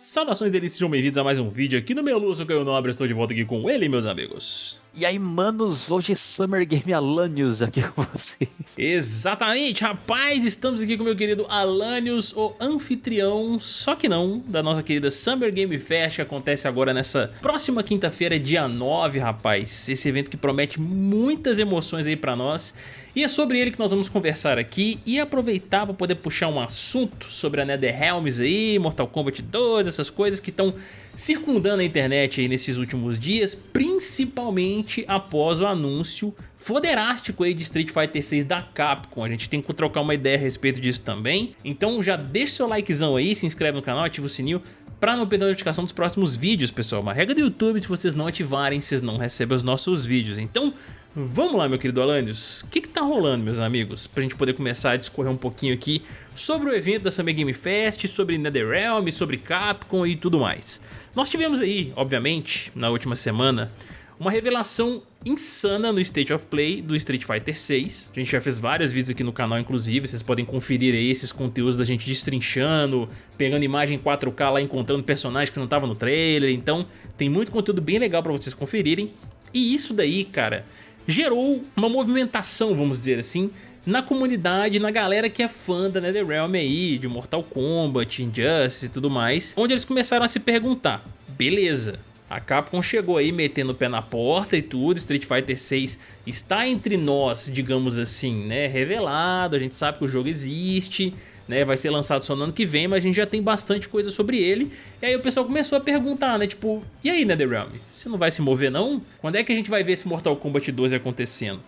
Saudações delícias, sejam bem-vindos a mais um vídeo aqui no meu Lúcio Caio Nobre, estou de volta aqui com ele, meus amigos. E aí, manos, hoje é Summer Game Alanios aqui com vocês. Exatamente, rapaz, estamos aqui com meu querido Alanios, o anfitrião, só que não, da nossa querida Summer Game Fest, que acontece agora nessa próxima quinta-feira, dia 9, rapaz. Esse evento que promete muitas emoções aí pra nós. E é sobre ele que nós vamos conversar aqui e aproveitar para poder puxar um assunto sobre a NetherRealms aí, Mortal Kombat 2, essas coisas que estão circundando a internet aí nesses últimos dias, principalmente após o anúncio foderástico aí de Street Fighter 6 da Capcom. A gente tem que trocar uma ideia a respeito disso também. Então já deixa seu likezão aí, se inscreve no canal, ativa o sininho para não perder a notificação dos próximos vídeos, pessoal. Uma regra do YouTube, se vocês não ativarem, vocês não recebem os nossos vídeos. Então, Vamos lá, meu querido Alanios, o que que tá rolando, meus amigos? Pra gente poder começar a discorrer um pouquinho aqui sobre o evento da Summer Game Fest, sobre NetherRealm, sobre Capcom e tudo mais. Nós tivemos aí, obviamente, na última semana, uma revelação insana no State of Play do Street Fighter 6. A gente já fez vários vídeos aqui no canal, inclusive, vocês podem conferir aí esses conteúdos da gente destrinchando, pegando imagem 4K lá, encontrando personagens que não estavam no trailer, então tem muito conteúdo bem legal pra vocês conferirem. E isso daí, cara, gerou uma movimentação, vamos dizer assim, na comunidade, na galera que é fã da NetherRealm aí, de Mortal Kombat, Injustice e tudo mais, onde eles começaram a se perguntar, beleza, a Capcom chegou aí metendo o pé na porta e tudo, Street Fighter 6 está entre nós, digamos assim, né, revelado, a gente sabe que o jogo existe, né? Vai ser lançado só no ano que vem, mas a gente já tem bastante coisa sobre ele. E aí o pessoal começou a perguntar, né? Tipo, e aí, NetherRealm? Você não vai se mover não? Quando é que a gente vai ver esse Mortal Kombat 12 acontecendo?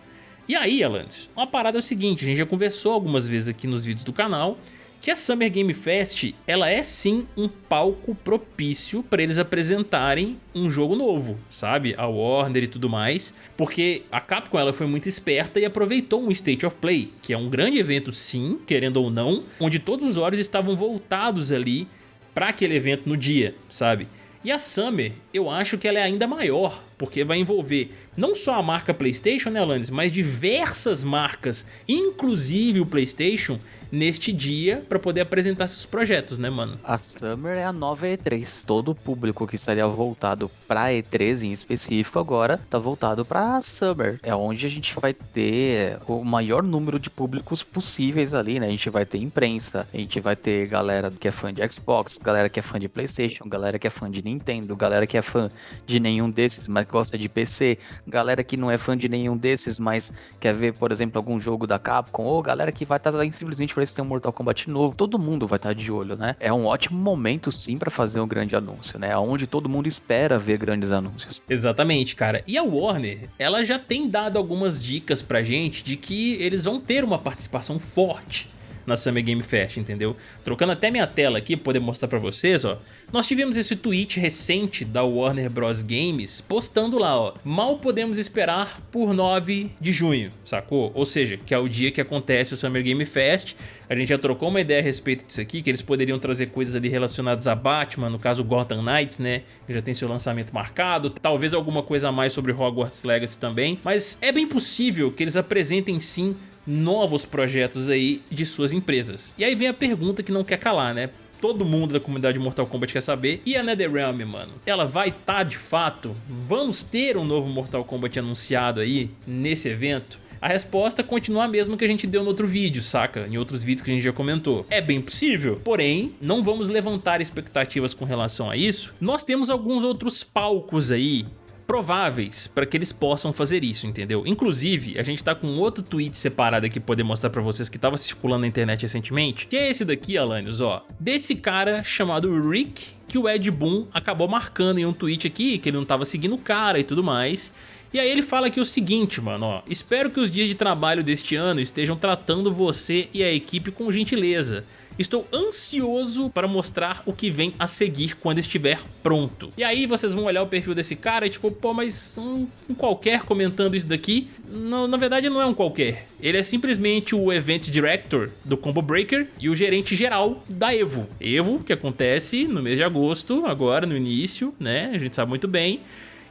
E aí, Alanis, uma parada é o seguinte, a gente já conversou algumas vezes aqui nos vídeos do canal, que a Summer Game Fest ela é sim um palco propício para eles apresentarem um jogo novo, sabe? A Warner e tudo mais, porque a Capcom ela foi muito esperta e aproveitou um State of Play, que é um grande evento sim, querendo ou não, onde todos os olhos estavam voltados ali para aquele evento no dia, sabe? E a Summer, eu acho que ela é ainda maior, porque vai envolver não só a marca Playstation, né Alanis, mas diversas marcas, inclusive o Playstation, neste dia para poder apresentar seus projetos, né, mano? A Summer é a nova E3. Todo o público que estaria voltado pra E3 em específico agora tá voltado pra Summer. É onde a gente vai ter o maior número de públicos possíveis ali, né? A gente vai ter imprensa, a gente vai ter galera que é fã de Xbox, galera que é fã de PlayStation, galera que é fã de Nintendo, galera que é fã de nenhum desses, mas gosta de PC, galera que não é fã de nenhum desses, mas quer ver, por exemplo, algum jogo da Capcom, ou galera que vai estar tá simplesmente parece ter um Mortal Kombat novo, todo mundo vai estar de olho, né? É um ótimo momento sim para fazer um grande anúncio, né? Onde todo mundo espera ver grandes anúncios. Exatamente, cara. E a Warner, ela já tem dado algumas dicas pra gente de que eles vão ter uma participação forte na Summer Game Fest, entendeu? Trocando até minha tela aqui para poder mostrar para vocês, ó. Nós tivemos esse tweet recente da Warner Bros Games postando lá, ó. Mal podemos esperar por 9 de junho, sacou? Ou seja, que é o dia que acontece o Summer Game Fest. A gente já trocou uma ideia a respeito disso aqui, que eles poderiam trazer coisas ali relacionadas a Batman, no caso Gotham Knights, né? Que já tem seu lançamento marcado. Talvez alguma coisa a mais sobre Hogwarts Legacy também. Mas é bem possível que eles apresentem sim novos projetos aí de suas empresas. E aí vem a pergunta que não quer calar, né? Todo mundo da comunidade Mortal Kombat quer saber. E a NetherRealm, mano? Ela vai estar tá, de fato? Vamos ter um novo Mortal Kombat anunciado aí nesse evento? A resposta continua a mesma que a gente deu no outro vídeo, saca? Em outros vídeos que a gente já comentou. É bem possível, porém, não vamos levantar expectativas com relação a isso. Nós temos alguns outros palcos aí prováveis para que eles possam fazer isso, entendeu? Inclusive, a gente tá com outro tweet separado aqui pra poder mostrar pra vocês que tava circulando na internet recentemente, que é esse daqui, Alanios, ó, desse cara chamado Rick, que o Ed Boon acabou marcando em um tweet aqui, que ele não tava seguindo o cara e tudo mais, e aí ele fala aqui o seguinte, mano, ó, espero que os dias de trabalho deste ano estejam tratando você e a equipe com gentileza. Estou ansioso para mostrar o que vem a seguir quando estiver pronto. E aí vocês vão olhar o perfil desse cara e tipo, pô, mas um, um qualquer comentando isso daqui, não, na verdade não é um qualquer. Ele é simplesmente o Event Director do Combo Breaker e o gerente geral da EVO. EVO, que acontece no mês de agosto, agora no início, né? A gente sabe muito bem.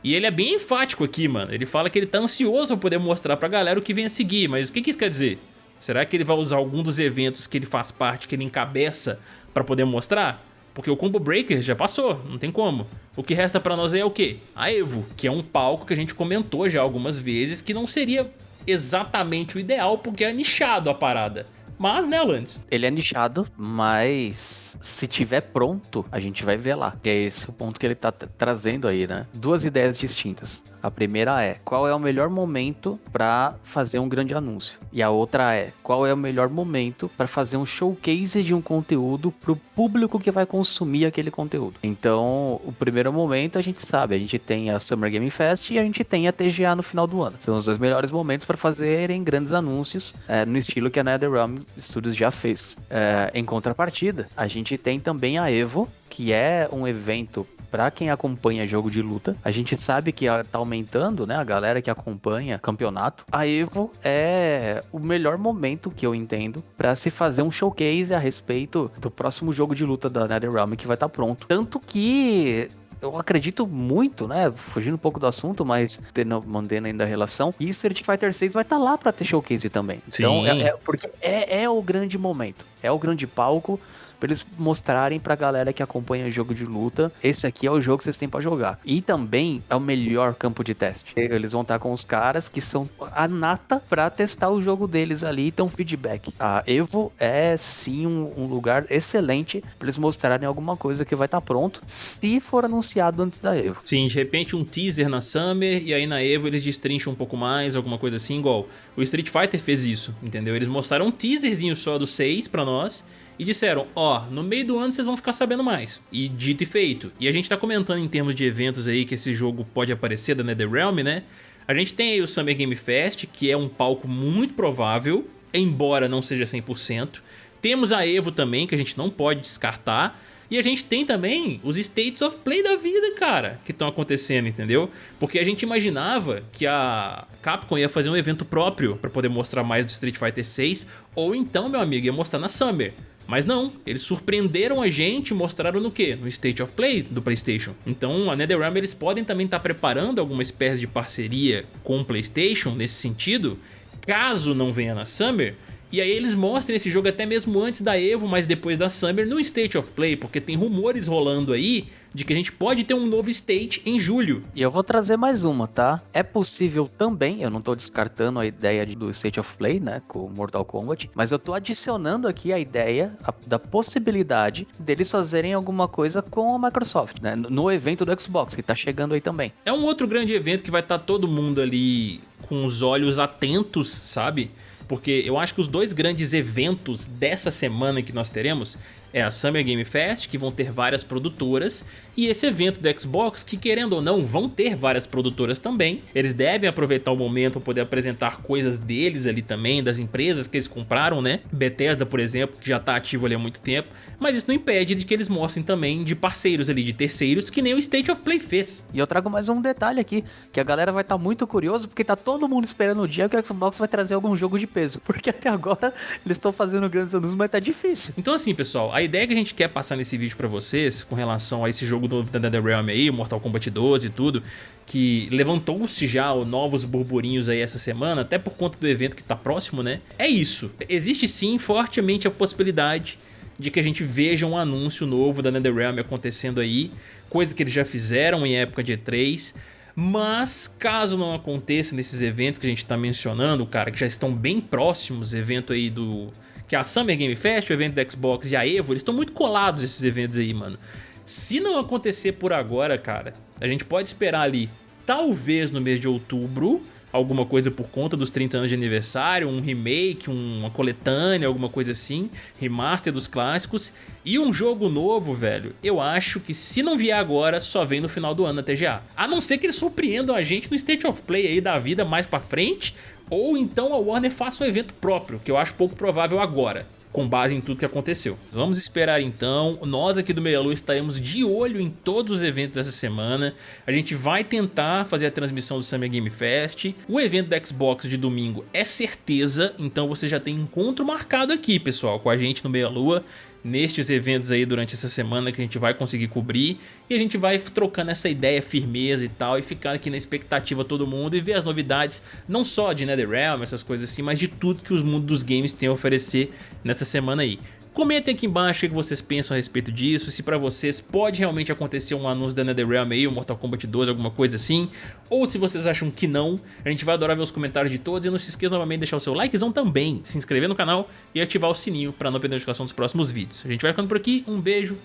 E ele é bem enfático aqui, mano. Ele fala que ele tá ansioso pra poder mostrar pra galera o que vem a seguir. Mas o que, que isso quer dizer? Será que ele vai usar algum dos eventos que ele faz parte, que ele encabeça, para poder mostrar? Porque o Combo Breaker já passou, não tem como. O que resta pra nós é o quê? A EVO, que é um palco que a gente comentou já algumas vezes que não seria exatamente o ideal porque é nichado a parada. Mas, né, Alanis? Ele é nichado, mas se tiver pronto, a gente vai ver lá. E é esse o ponto que ele tá trazendo aí, né? Duas ideias distintas. A primeira é, qual é o melhor momento para fazer um grande anúncio? E a outra é, qual é o melhor momento para fazer um showcase de um conteúdo pro público que vai consumir aquele conteúdo? Então, o primeiro momento a gente sabe, a gente tem a Summer Game Fest e a gente tem a TGA no final do ano. São os dois melhores momentos para fazerem grandes anúncios é, no estilo que a NetherRealm Studios já fez. É, em contrapartida, a gente tem também a Evo, que é um evento para quem acompanha jogo de luta. A gente sabe que tá aumentando, né? A galera que acompanha campeonato. A Evo é o melhor momento que eu entendo para se fazer um showcase a respeito do próximo jogo de luta da NetherRealm que vai estar tá pronto. Tanto que eu acredito muito, né? Fugindo um pouco do assunto, mas mantendo ainda a relação. E Street Fighter 6 vai estar tá lá para ter showcase também. Sim. Então, é, é, porque é, é o grande momento. É o grande palco pra eles mostrarem pra galera que acompanha jogo de luta, esse aqui é o jogo que vocês têm para jogar. E também é o melhor campo de teste. Eles vão estar com os caras que são a nata pra testar o jogo deles ali e ter um feedback. A Evo é sim um, um lugar excelente pra eles mostrarem alguma coisa que vai estar tá pronto, se for anunciado antes da Evo. Sim, de repente um teaser na Summer e aí na Evo eles destrincham um pouco mais, alguma coisa assim, igual o Street Fighter fez isso, entendeu? Eles mostraram um teaserzinho só do 6 pra nós e disseram, ó, oh, no meio do ano vocês vão ficar sabendo mais. E dito e feito. E a gente tá comentando em termos de eventos aí que esse jogo pode aparecer da NetherRealm, né? A gente tem aí o Summer Game Fest, que é um palco muito provável, embora não seja 100%. Temos a EVO também, que a gente não pode descartar. E a gente tem também os States of Play da vida, cara, que estão acontecendo, entendeu? Porque a gente imaginava que a Capcom ia fazer um evento próprio para poder mostrar mais do Street Fighter 6, ou então, meu amigo, ia mostrar na Summer. Mas não, eles surpreenderam a gente e mostraram no que? No State of Play do Playstation. Então a NetherRealm eles podem também estar tá preparando alguma espécie de parceria com o Playstation nesse sentido, caso não venha na Summer, e aí eles mostram esse jogo até mesmo antes da EVO, mas depois da Summer no State of Play, porque tem rumores rolando aí de que a gente pode ter um novo state em julho. E eu vou trazer mais uma, tá? É possível também, eu não tô descartando a ideia do State of Play, né, com Mortal Kombat, mas eu tô adicionando aqui a ideia a, da possibilidade deles fazerem alguma coisa com a Microsoft, né, no evento do Xbox, que tá chegando aí também. É um outro grande evento que vai estar tá todo mundo ali com os olhos atentos, sabe? Porque eu acho que os dois grandes eventos dessa semana que nós teremos é a Summer Game Fest, que vão ter várias produtoras, e esse evento do Xbox, que querendo ou não, vão ter várias produtoras também. Eles devem aproveitar o momento para poder apresentar coisas deles ali também, das empresas que eles compraram, né? Bethesda, por exemplo, que já está ativo ali há muito tempo, mas isso não impede de que eles mostrem também de parceiros ali, de terceiros, que nem o State of Play fez. E eu trago mais um detalhe aqui, que a galera vai estar tá muito curioso, porque tá todo mundo esperando o dia que o Xbox vai trazer algum jogo de peso, porque até agora eles estão fazendo grandes anúncios, mas tá difícil. Então assim, pessoal, a ideia que a gente quer passar nesse vídeo pra vocês, com relação a esse jogo novo da NetherRealm aí, Mortal Kombat 12 e tudo, que levantou-se já novos burburinhos aí essa semana, até por conta do evento que tá próximo, né? É isso. Existe sim fortemente a possibilidade de que a gente veja um anúncio novo da NetherRealm acontecendo aí, coisa que eles já fizeram em época de E3, mas caso não aconteça nesses eventos que a gente tá mencionando, cara, que já estão bem próximos, evento aí do que é a Summer Game Fest, o evento da Xbox e a EVO, eles estão muito colados esses eventos aí, mano. Se não acontecer por agora, cara, a gente pode esperar ali, talvez no mês de outubro, alguma coisa por conta dos 30 anos de aniversário, um remake, uma coletânea, alguma coisa assim, remaster dos clássicos e um jogo novo, velho. Eu acho que se não vier agora, só vem no final do ano na TGA. A não ser que eles surpreendam a gente no State of Play aí da vida mais pra frente, ou então a Warner faça um evento próprio, que eu acho pouco provável agora com base em tudo que aconteceu. Vamos esperar então, nós aqui do Meia Lua estaremos de olho em todos os eventos dessa semana, a gente vai tentar fazer a transmissão do Summer Game Fest, o evento da Xbox de domingo é certeza, então você já tem encontro marcado aqui pessoal, com a gente no Meia Lua, nestes eventos aí durante essa semana que a gente vai conseguir cobrir e a gente vai trocando essa ideia, firmeza e tal e ficar aqui na expectativa todo mundo e ver as novidades não só de NetherRealm, essas coisas assim, mas de tudo que os mundos dos games têm a oferecer nessa semana aí. Comentem aqui embaixo o que vocês pensam a respeito disso, se pra vocês pode realmente acontecer um anúncio da NetherRealm aí, Mortal Kombat 12, alguma coisa assim, ou se vocês acham que não, a gente vai adorar ver os comentários de todos e não se esqueça novamente de deixar o seu likezão também, se inscrever no canal e ativar o sininho pra não perder a notificação dos próximos vídeos. A gente vai ficando por aqui, um beijo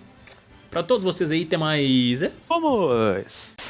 pra todos vocês aí, até mais... Vamos!